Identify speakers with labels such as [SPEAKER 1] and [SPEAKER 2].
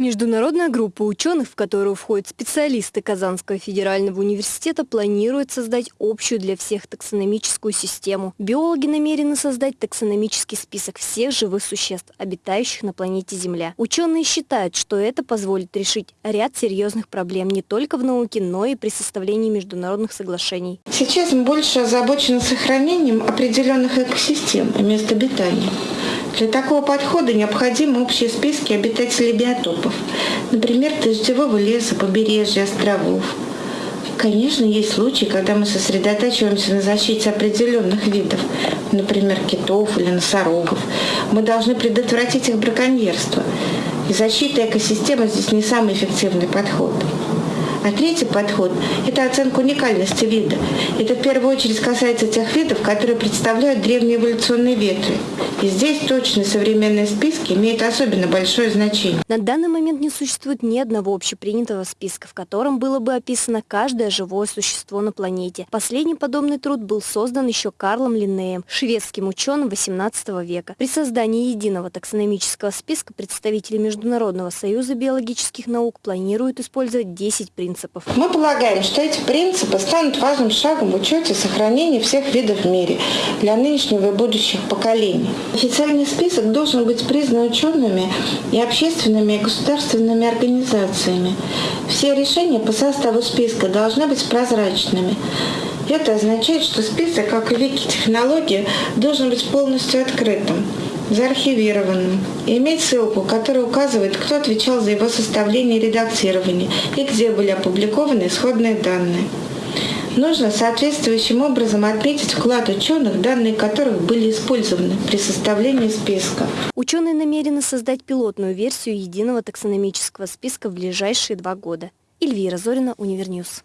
[SPEAKER 1] Международная группа ученых, в которую входят специалисты Казанского федерального университета, планирует создать общую для всех таксономическую систему. Биологи намерены создать таксономический список всех живых существ, обитающих на планете Земля. Ученые считают, что это позволит решить ряд серьезных проблем не только в науке, но и при составлении международных соглашений.
[SPEAKER 2] Сейчас мы больше озабочены сохранением определенных экосистем и мест обитания. Для такого подхода необходимы общие списки обитателей биотопов, например, дождевого леса, побережья, островов. Конечно, есть случаи, когда мы сосредотачиваемся на защите определенных видов, например, китов или носорогов. Мы должны предотвратить их браконьерство. И защита экосистемы здесь не самый эффективный подход. А третий подход – это оценка уникальности вида. Это в первую очередь касается тех видов, которые представляют древние эволюционные ветви. И здесь точные современные списки имеют особенно большое значение.
[SPEAKER 1] На данный момент не существует ни одного общепринятого списка, в котором было бы описано каждое живое существо на планете. Последний подобный труд был создан еще Карлом Линнеем, шведским ученым XVIII века. При создании единого таксономического списка представители Международного союза биологических наук планируют использовать 10 принципов.
[SPEAKER 2] Мы полагаем, что эти принципы станут важным шагом в учете сохранения всех видов в мире для нынешнего и будущих поколений. Официальный список должен быть признан учеными и общественными и государственными организациями. Все решения по составу списка должны быть прозрачными. Это означает, что список, как и вики-технология, должен быть полностью открытым, заархивированным и иметь ссылку, которая указывает, кто отвечал за его составление и редактирование и где были опубликованы исходные данные. Нужно соответствующим образом отметить вклад ученых, данные которых были использованы при составлении списка.
[SPEAKER 1] Ученые намерены создать пилотную версию единого таксономического списка в ближайшие два года. Эльвира Зорина, Univer News.